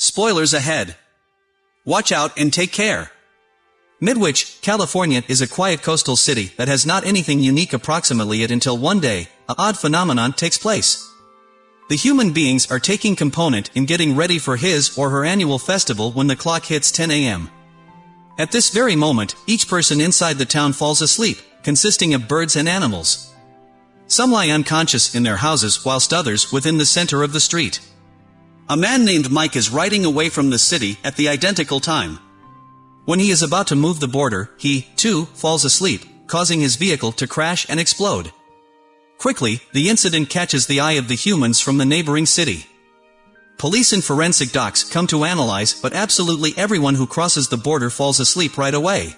Spoilers ahead. Watch out and take care. Midwich, California is a quiet coastal city that has not anything unique approximately it until one day, a odd phenomenon takes place. The human beings are taking component in getting ready for his or her annual festival when the clock hits 10 a.m. At this very moment, each person inside the town falls asleep, consisting of birds and animals. Some lie unconscious in their houses whilst others within the center of the street. A man named Mike is riding away from the city at the identical time. When he is about to move the border, he, too, falls asleep, causing his vehicle to crash and explode. Quickly, the incident catches the eye of the humans from the neighboring city. Police and forensic docs come to analyze but absolutely everyone who crosses the border falls asleep right away.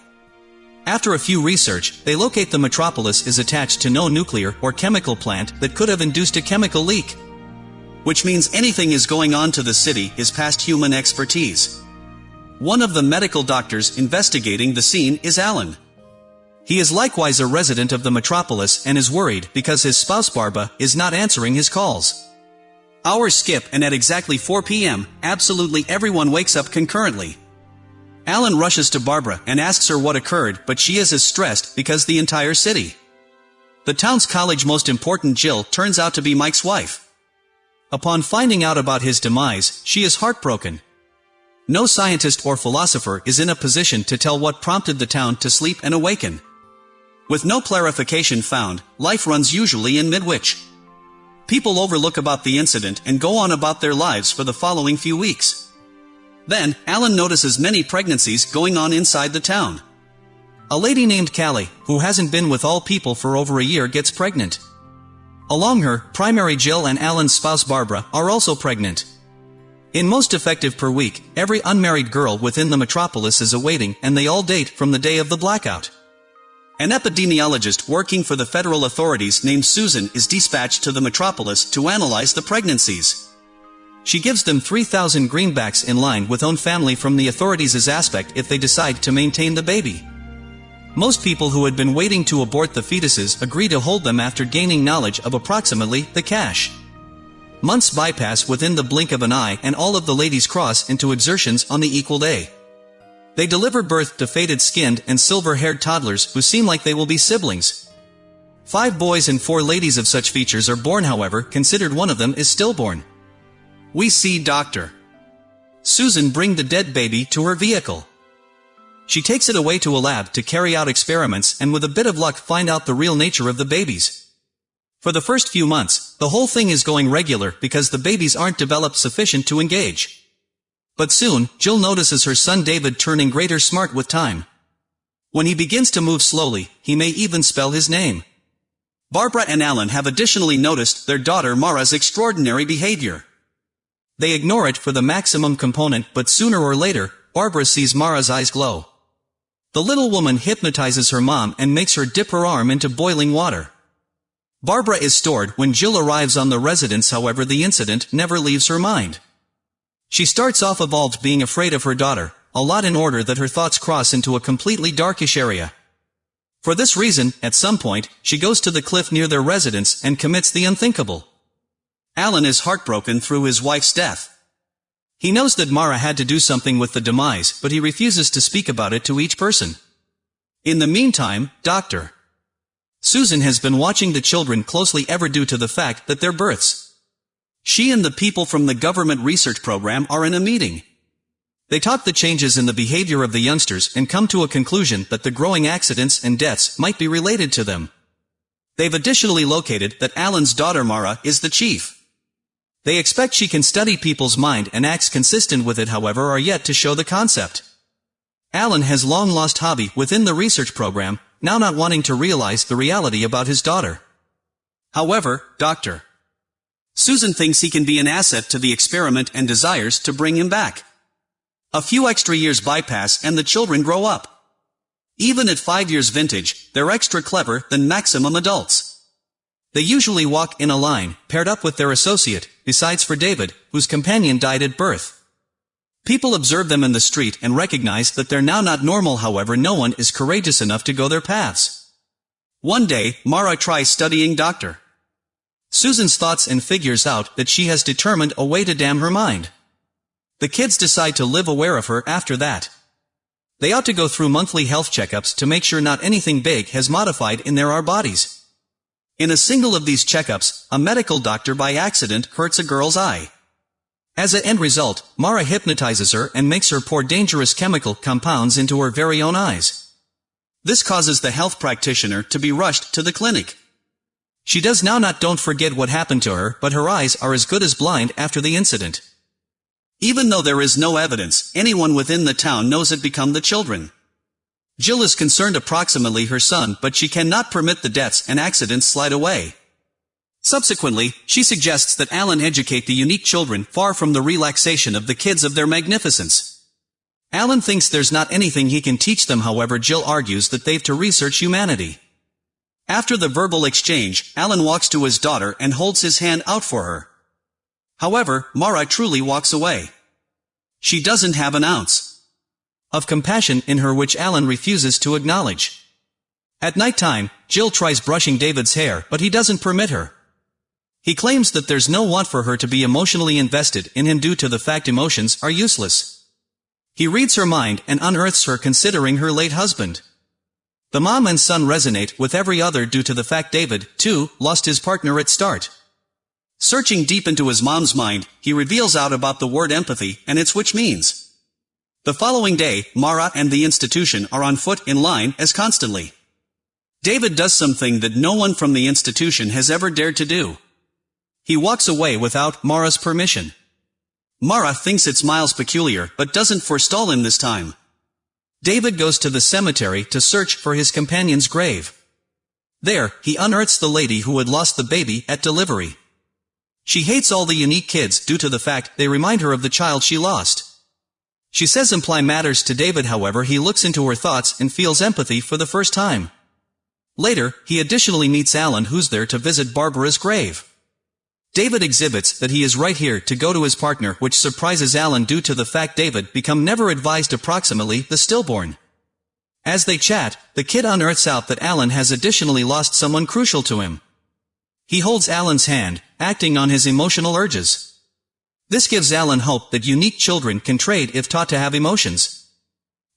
After a few research, they locate the metropolis is attached to no nuclear or chemical plant that could have induced a chemical leak. Which means anything is going on to the city is past human expertise. One of the medical doctors investigating the scene is Alan. He is likewise a resident of the metropolis and is worried because his spouse Barbara is not answering his calls. Hours skip and at exactly 4 p.m., absolutely everyone wakes up concurrently. Alan rushes to Barbara and asks her what occurred but she is as stressed because the entire city. The town's college most important Jill turns out to be Mike's wife. Upon finding out about his demise, she is heartbroken. No scientist or philosopher is in a position to tell what prompted the town to sleep and awaken. With no clarification found, life runs usually in midwich. People overlook about the incident and go on about their lives for the following few weeks. Then, Alan notices many pregnancies going on inside the town. A lady named Callie, who hasn't been with all people for over a year gets pregnant. Along her, primary Jill and Alan's spouse Barbara are also pregnant. In most effective per week, every unmarried girl within the metropolis is awaiting and they all date from the day of the blackout. An epidemiologist working for the federal authorities named Susan is dispatched to the metropolis to analyze the pregnancies. She gives them 3,000 greenbacks in line with own family from the authorities' aspect if they decide to maintain the baby. Most people who had been waiting to abort the fetuses agree to hold them after gaining knowledge of approximately the cash. Months bypass within the blink of an eye and all of the ladies cross into exertions on the equal day. They deliver birth to faded-skinned and silver-haired toddlers who seem like they will be siblings. Five boys and four ladies of such features are born however, considered one of them is stillborn. We see Dr. Susan bring the dead baby to her vehicle. She takes it away to a lab to carry out experiments and with a bit of luck find out the real nature of the babies. For the first few months, the whole thing is going regular because the babies aren't developed sufficient to engage. But soon, Jill notices her son David turning greater smart with time. When he begins to move slowly, he may even spell his name. Barbara and Alan have additionally noticed their daughter Mara's extraordinary behavior. They ignore it for the maximum component but sooner or later, Barbara sees Mara's eyes glow. The little woman hypnotizes her mom and makes her dip her arm into boiling water. Barbara is stored when Jill arrives on the residence however the incident never leaves her mind. She starts off evolved being afraid of her daughter, a lot in order that her thoughts cross into a completely darkish area. For this reason, at some point, she goes to the cliff near their residence and commits the unthinkable. Alan is heartbroken through his wife's death. He knows that Mara had to do something with the demise, but he refuses to speak about it to each person. In the meantime, Dr. Susan has been watching the children closely ever due to the fact that their births she and the people from the government research program are in a meeting. They talk the changes in the behavior of the youngsters and come to a conclusion that the growing accidents and deaths might be related to them. They've additionally located that Alan's daughter Mara is the chief. They expect she can study people's mind and acts consistent with it however are yet to show the concept. Alan has long lost hobby within the research program, now not wanting to realize the reality about his daughter. However, Dr. Susan thinks he can be an asset to the experiment and desires to bring him back. A few extra years bypass and the children grow up. Even at five years vintage, they're extra clever than maximum adults. They usually walk in a line, paired up with their associate, besides for David, whose companion died at birth. People observe them in the street and recognize that they're now not normal however no one is courageous enough to go their paths. One day, Mara tries studying doctor. Susan's thoughts and figures out that she has determined a way to damn her mind. The kids decide to live aware of her after that. They ought to go through monthly health checkups to make sure not anything big has modified in their our bodies. In a single of these checkups, a medical doctor by accident hurts a girl's eye. As a end result, Mara hypnotizes her and makes her pour dangerous chemical compounds into her very own eyes. This causes the health practitioner to be rushed to the clinic. She does now not don't forget what happened to her, but her eyes are as good as blind after the incident. Even though there is no evidence, anyone within the town knows it become the children. Jill is concerned approximately her son but she cannot permit the deaths and accidents slide away. Subsequently, she suggests that Alan educate the unique children far from the relaxation of the kids of their magnificence. Alan thinks there's not anything he can teach them however Jill argues that they've to research humanity. After the verbal exchange, Alan walks to his daughter and holds his hand out for her. However, Mara truly walks away. She doesn't have an ounce of compassion in her which Alan refuses to acknowledge. At night time, Jill tries brushing David's hair but he doesn't permit her. He claims that there's no want for her to be emotionally invested in him due to the fact emotions are useless. He reads her mind and unearths her considering her late husband. The mom and son resonate with every other due to the fact David, too, lost his partner at start. Searching deep into his mom's mind, he reveals out about the word empathy and its which means. The following day, Mara and the institution are on foot in line as constantly. David does something that no one from the institution has ever dared to do. He walks away without Mara's permission. Mara thinks it's Miles peculiar but doesn't forestall him this time. David goes to the cemetery to search for his companion's grave. There, he unearths the lady who had lost the baby at delivery. She hates all the unique kids due to the fact they remind her of the child she lost. She says imply matters to David however he looks into her thoughts and feels empathy for the first time. Later, he additionally meets Alan who's there to visit Barbara's grave. David exhibits that he is right here to go to his partner which surprises Alan due to the fact David become never advised approximately the stillborn. As they chat, the kid unearths out that Alan has additionally lost someone crucial to him. He holds Alan's hand, acting on his emotional urges. This gives Alan hope that unique children can trade if taught to have emotions.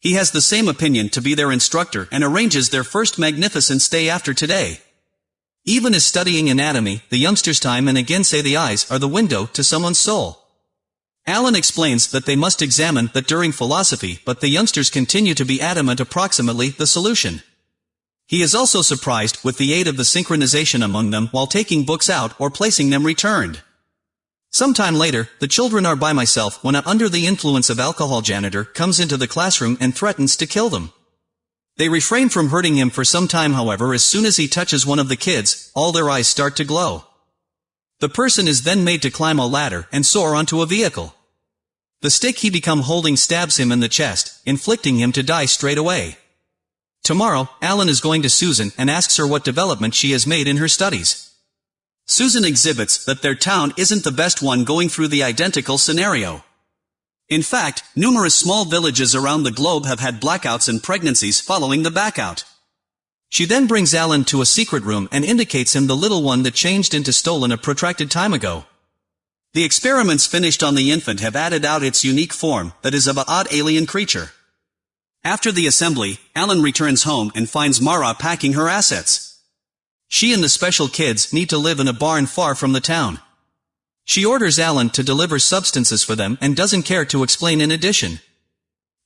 He has the same opinion to be their instructor and arranges their first magnificent day after today. Even as studying anatomy, the youngsters time and again say the eyes are the window to someone's soul. Alan explains that they must examine that during philosophy but the youngsters continue to be adamant approximately the solution. He is also surprised with the aid of the synchronization among them while taking books out or placing them returned. Sometime later, the children are by myself when a under the influence of alcohol janitor comes into the classroom and threatens to kill them. They refrain from hurting him for some time however as soon as he touches one of the kids, all their eyes start to glow. The person is then made to climb a ladder and soar onto a vehicle. The stick he become holding stabs him in the chest, inflicting him to die straight away. Tomorrow, Alan is going to Susan and asks her what development she has made in her studies. Susan exhibits that their town isn't the best one going through the identical scenario. In fact, numerous small villages around the globe have had blackouts and pregnancies following the backout. She then brings Alan to a secret room and indicates him the little one that changed into stolen a protracted time ago. The experiments finished on the infant have added out its unique form, that is of a odd alien creature. After the assembly, Alan returns home and finds Mara packing her assets. She and the special kids need to live in a barn far from the town. She orders Alan to deliver substances for them and doesn't care to explain in addition.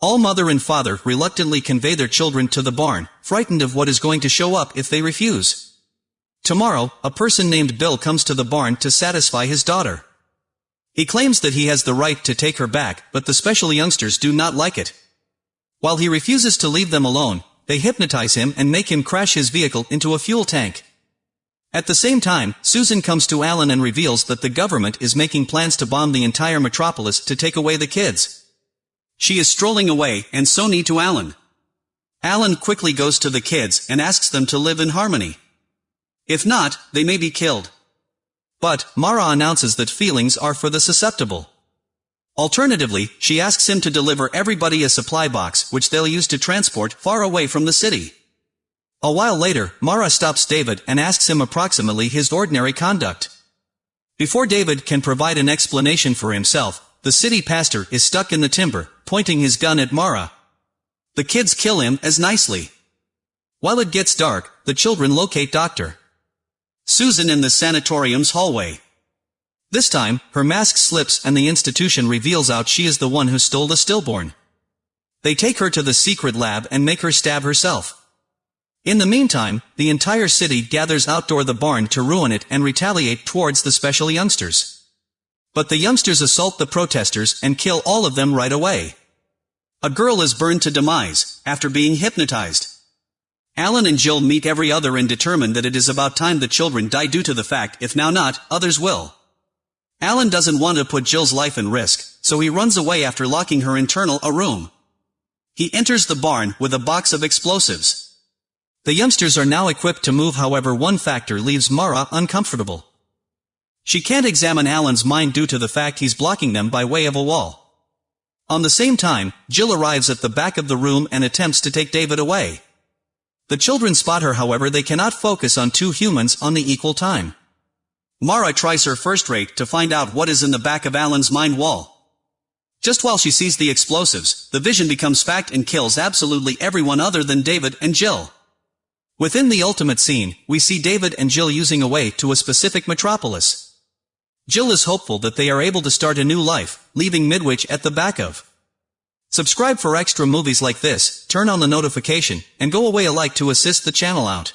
All mother and father reluctantly convey their children to the barn, frightened of what is going to show up if they refuse. Tomorrow, a person named Bill comes to the barn to satisfy his daughter. He claims that he has the right to take her back, but the special youngsters do not like it. While he refuses to leave them alone, they hypnotize him and make him crash his vehicle into a fuel tank. At the same time, Susan comes to Alan and reveals that the government is making plans to bomb the entire metropolis to take away the kids. She is strolling away, and so need to Alan. Alan quickly goes to the kids and asks them to live in harmony. If not, they may be killed. But, Mara announces that feelings are for the susceptible. Alternatively, she asks him to deliver everybody a supply box which they'll use to transport far away from the city. A while later, Mara stops David and asks him approximately his ordinary conduct. Before David can provide an explanation for himself, the city pastor is stuck in the timber, pointing his gun at Mara. The kids kill him as nicely. While it gets dark, the children locate Dr. Susan in the sanatorium's hallway. This time, her mask slips and the institution reveals out she is the one who stole the stillborn. They take her to the secret lab and make her stab herself. In the meantime, the entire city gathers outdoor the barn to ruin it and retaliate towards the special youngsters. But the youngsters assault the protesters and kill all of them right away. A girl is burned to demise, after being hypnotized. Alan and Jill meet every other and determine that it is about time the children die due to the fact if now not, others will. Alan doesn't want to put Jill's life in risk, so he runs away after locking her internal a room. He enters the barn with a box of explosives. The youngsters are now equipped to move however one factor leaves Mara uncomfortable. She can't examine Alan's mind due to the fact he's blocking them by way of a wall. On the same time, Jill arrives at the back of the room and attempts to take David away. The children spot her however they cannot focus on two humans on the equal time. Mara tries her first rate to find out what is in the back of Alan's mind wall. Just while she sees the explosives, the vision becomes fact and kills absolutely everyone other than David and Jill. Within the ultimate scene, we see David and Jill using a way to a specific metropolis. Jill is hopeful that they are able to start a new life, leaving Midwich at the back of. Subscribe for extra movies like this, turn on the notification, and go away a like to assist the channel out.